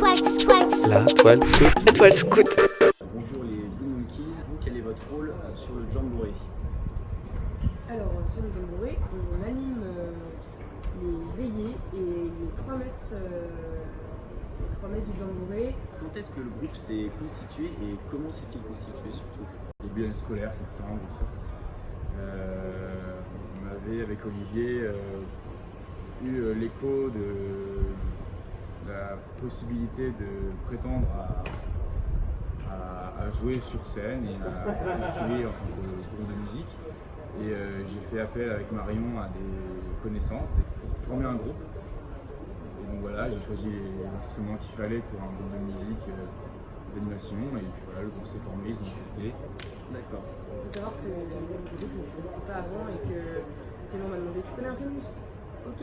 La toile scout. La toile scout. Bonjour les Blue Monkeys, vous quel est votre rôle euh, sur le Jamboree Alors, euh, sur le Jamboree, on anime euh, les veillées et les trois messes, les trois messes du Jamboree. Quand est-ce que le groupe s'est constitué et comment s'est-il constitué surtout? Début année scolaire, septembre. Euh, on avait avec Olivier euh, eu l'écho de possibilité de prétendre à, jouer sur scène et à postuler en tant que groupe de musique. Et euh, j'ai fait appel avec Marion à des connaissances pour former un groupe. Et donc voilà, j'ai choisi les instruments qu'il fallait pour un groupe de musique euh, d'animation et puis voilà, le groupe s'est formé, ils ont accepté. D'accord. Il faut savoir que le groupe ne se connaissait pas avant et que Clément m'a demandé Tu connais un pianiste? Ok.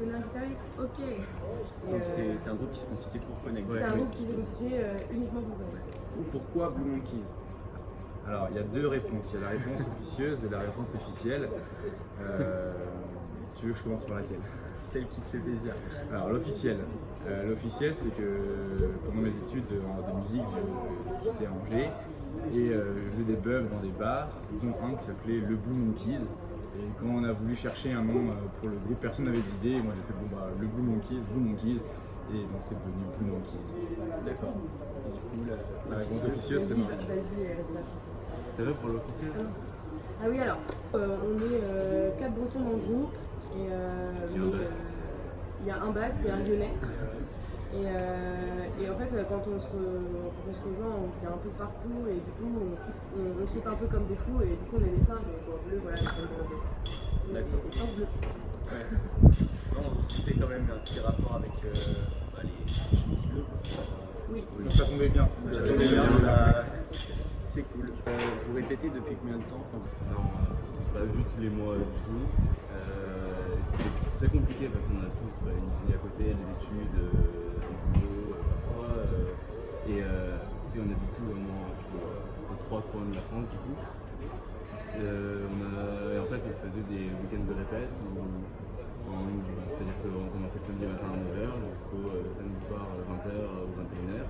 Tu connais un guitariste Ok. Et, Donc euh, c'est un groupe qui s'est constitué pour Connect. c'est un groupe qui s'est constitué euh, uniquement pour Connect. Pourquoi Blue Monkeys? Alors, il y a deux réponses. Il y a la réponse officieuse et la réponse officielle. Euh, tu veux que je commence par laquelle? Celle qui te fait plaisir. Alors, l'officiel. Euh, l'officiel, c'est que pendant mes études de musique, je- j'étais à Angers et euh, je faisais des bœufs dans des bars, dont un qui s'appelait Le Blue Monkeys. Et quand on a voulu chercher un nom euh, pour le groupe, personne n'avait d'idée. Moi, j'ai fait bon, bah, le Blue Monkeys, Blue Monkeys. Et donc, c'est devenu Blue Monkeys. D'accord. Et du coup, la, La réponse officieuse, c'est va- vas-y, euh, ça. C'est vrai pour l'officiel Ah oui, alors, euh, on est euh, quatre Bretons dans le groupe. Et, euh, Et un mais, Basque. euh, il y a un Basque et un Lyonnais. Et, euh, et en fait, quand on, se, re- quand on se rejoint, on vient un peu partout. Et du coup, on, on- on saute un peu comme des fous. Et du coup, on est des singes et bon, bleus, voilà, c'est comme des, des, D'accord. des singes bleus. Ouais. Non, c'était quand même un petit rapport avec euh, bah, les chemises bleues. Oui. Donc, ça tombait bien. Ça fait bien, ça- C'est cool. Euh, vous répétez depuis combien de temps? Non, pas vu tous les mois du tout. Euh, C'était très compliqué parce qu'on a tous bah, une vie à côté, trois coins de la France du coup. Euh, on a- et en fait, on se faisait des week-ends de répète c'est-à-dire qu'on commençait le samedi matin à 9h jusqu'au euh, samedi soir 20h ou 21h.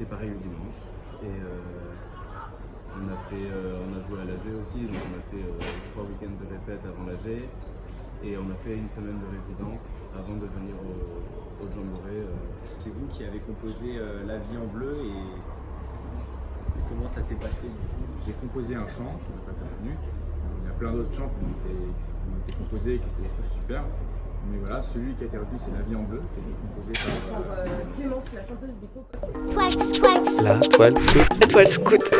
Et pareil le dimanche. Et euh, on a fait, euh, on a joué à l'AG aussi, donc on a fait trois week-ends de répète avant l'AG. Et on a fait une semaine de résidence avant de venir au, au Jamboree. C'est vous qui avez composé La vie en bleu et, ça s'est passé J'ai composé un chant qui n'a pas été retenu. Il y a plein d'autres chants qui ont été, qui ont été composés et qui étaient tous super. Mais voilà, celui qui a été retenu, c'est La vie en bleu, qui a été composé par. Par euh, Clémence, la chanteuse des Popotes. La toile scout. La toile scout.